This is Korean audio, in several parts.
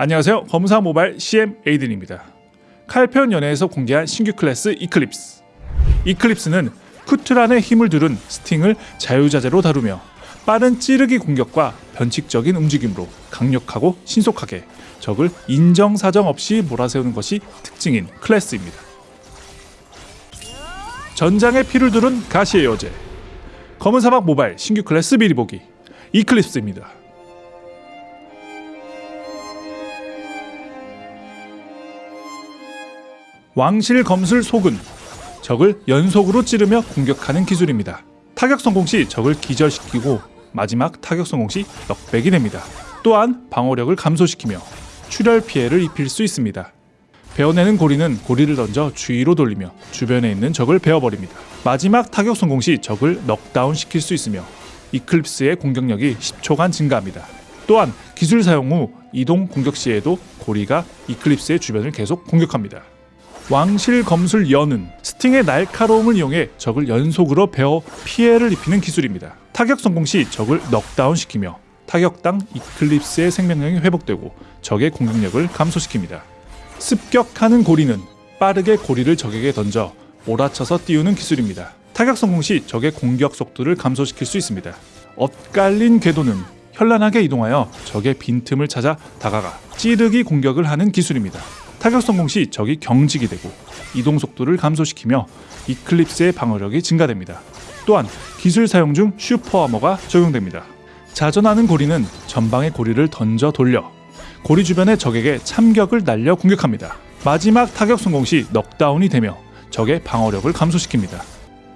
안녕하세요. 검사 모바일 CM 에이든입니다. 칼페온 연회에서 공개한 신규 클래스 이클립스. 이클립스는 쿠트란의 힘을 두른 스팅을 자유자재로 다루며 빠른 찌르기 공격과 변칙적인 움직임으로 강력하고 신속하게 적을 인정사정 없이 몰아세우는 것이 특징인 클래스입니다. 전장에 피를 두른 가시의 여제 검은 사막 모바일 신규 클래스 미리 보기 이클립스입니다. 왕실 검술 속은 적을 연속으로 찌르며 공격하는 기술입니다. 타격 성공 시 적을 기절시키고 마지막 타격 성공 시 넉백이 됩니다. 또한 방어력을 감소시키며 출혈 피해를 입힐 수 있습니다. 베어내는 고리는 고리를 던져 주위로 돌리며 주변에 있는 적을 베어버립니다. 마지막 타격 성공 시 적을 넉다운 시킬 수 있으며 이클립스의 공격력이 10초간 증가합니다. 또한 기술 사용 후 이동 공격 시에도 고리가 이클립스의 주변을 계속 공격합니다. 왕실 검술 연은 스팅의 날카로움을 이용해 적을 연속으로 베어 피해를 입히는 기술입니다. 타격 성공 시 적을 넉다운 시키며 타격당 이클립스의 생명력이 회복되고 적의 공격력을 감소시킵니다. 습격하는 고리는 빠르게 고리를 적에게 던져 몰아쳐서 띄우는 기술입니다. 타격 성공 시 적의 공격 속도를 감소시킬 수 있습니다. 엇갈린 궤도는 현란하게 이동하여 적의 빈틈을 찾아 다가가 찌르기 공격을 하는 기술입니다. 타격 성공 시 적이 경직이 되고 이동 속도를 감소시키며 이클립스의 방어력이 증가됩니다. 또한 기술 사용 중 슈퍼 아머가 적용됩니다. 자전하는 고리는 전방의 고리를 던져 돌려 고리 주변의 적에게 참격을 날려 공격합니다. 마지막 타격 성공 시 넉다운이 되며 적의 방어력을 감소시킵니다.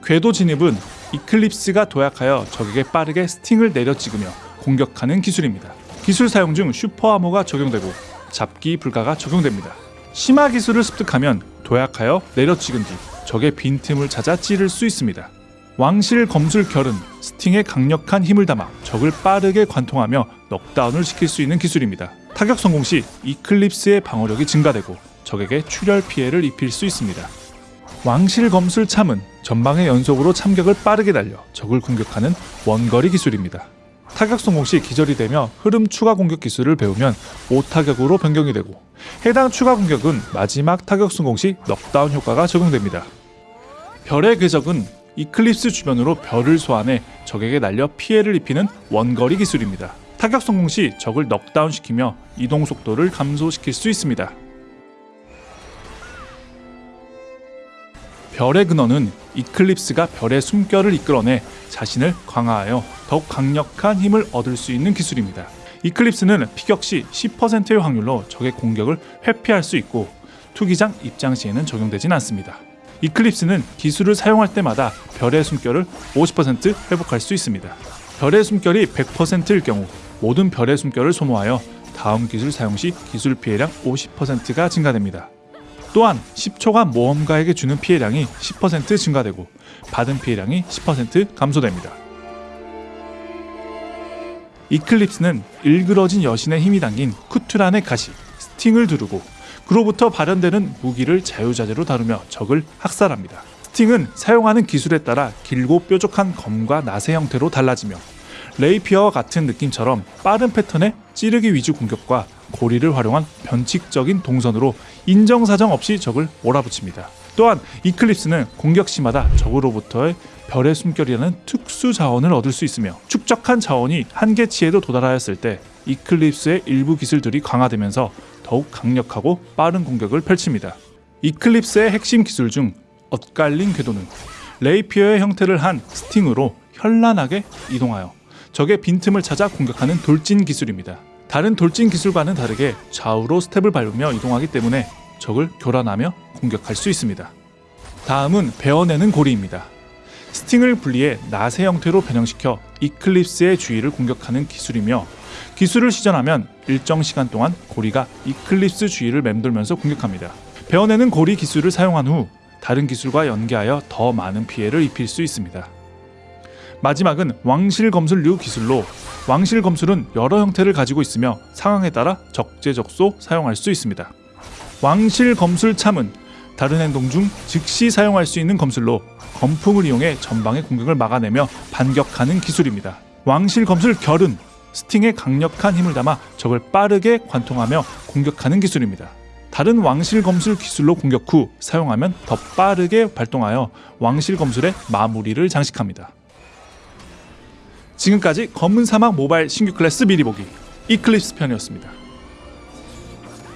궤도 진입은 이클립스가 도약하여 적에게 빠르게 스팅을 내려 찍으며 공격하는 기술입니다. 기술 사용 중 super armor가 적용되고 잡기 불가가 적용됩니다. 심화 기술을 습득하면 도약하여 내려찍은 뒤 적의 빈틈을 찾아 찌를 수 있습니다. 왕실 검술 결은 스팅의 강력한 힘을 담아 적을 빠르게 관통하며 넉다운을 시킬 수 있는 기술입니다. 타격 성공 시 이클립스의 방어력이 증가되고 적에게 출혈 피해를 입힐 수 있습니다. 왕실 검술 참은 전방에 연속으로 참격을 빠르게 날려 적을 공격하는 원거리 기술입니다. 타격 성공 시 기절이 되며 흐름 추가 공격 기술을 배우면 5타격으로 변경이 되고 해당 추가 공격은 마지막 타격 성공 시 넉다운 효과가 적용됩니다. 별의 궤적은 이클립스 주변으로 별을 소환해 적에게 날려 피해를 입히는 원거리 기술입니다. 타격 성공 시 적을 넉다운 시키며 이동 속도를 감소시킬 수 있습니다. 별의 근원은 이클립스가 별의 숨결을 이끌어내 자신을 강화하여 더욱 강력한 힘을 얻을 수 있는 기술입니다. 이클립스는 피격 시 10%의 확률로 적의 공격을 회피할 수 있고 투기장 입장 시에는 적용되진 않습니다. 이클립스는 기술을 사용할 때마다 별의 숨결을 50% 회복할 수 있습니다. 별의 숨결이 100%일 경우 모든 별의 숨결을 소모하여 다음 기술 사용 시 기술 피해량 50%가 증가됩니다. 또한 10초간 모험가에게 주는 피해량이 10% 증가되고 받은 피해량이 10% 감소됩니다. 이클립스는 일그러진 여신의 힘이 담긴 쿠트란의 가시, 스팅을 두르고 그로부터 발현되는 무기를 자유자재로 다루며 적을 학살합니다. 스팅은 사용하는 기술에 따라 길고 뾰족한 검과 낫의 형태로 달라지며 레이피어와 같은 느낌처럼 빠른 패턴의 찌르기 위주 공격과 고리를 활용한 변칙적인 동선으로 인정사정 없이 적을 몰아붙입니다. 또한 이클립스는 공격 시마다 적으로부터의 별의 숨결이라는 특수 자원을 얻을 수 있으며 축적한 자원이 한계치에도 도달하였을 때 이클립스의 일부 기술들이 강화되면서 더욱 강력하고 빠른 공격을 펼칩니다. 이클립스의 핵심 기술 중 엇갈린 궤도는 레이피어의 형태를 한 스팅으로 현란하게 이동하여 적의 빈틈을 찾아 공격하는 돌진 기술입니다. 다른 돌진 기술과는 다르게 좌우로 스텝을 밟으며 이동하기 때문에 적을 교란하며 공격할 수 있습니다. 다음은 베어내는 고리입니다. 스팅을 분리해 낫의 형태로 변형시켜 이클립스의 주위를 공격하는 기술이며 기술을 시전하면 일정 시간 동안 고리가 이클립스 주위를 맴돌면서 공격합니다. 베어내는 고리 기술을 사용한 후 다른 기술과 연계하여 더 많은 피해를 입힐 수 있습니다. 마지막은 왕실 검술류 기술로 왕실 검술은 여러 형태를 가지고 있으며 상황에 따라 적재적소 사용할 수 있습니다. 왕실 검술 참은 다른 행동 중 즉시 사용할 수 있는 검술로 검풍을 이용해 전방의 공격을 막아내며 반격하는 기술입니다. 왕실 검술 결은 스팅의 강력한 힘을 담아 적을 빠르게 관통하며 공격하는 기술입니다. 다른 왕실 검술 기술로 공격 후 사용하면 더 빠르게 발동하여 왕실 검술의 마무리를 장식합니다. 지금까지 검은 사막 모바일 신규 클래스 미리 보기 이클립스 편이었습니다.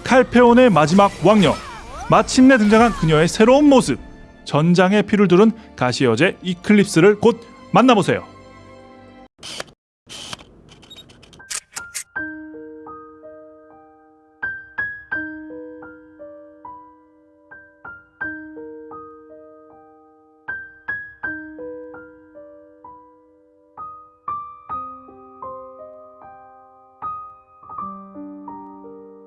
칼페온의 마지막 왕녀 마침내 등장한 그녀의 새로운 모습 전장의 피를 두른 가시 여제 이클립스를 곧 만나보세요.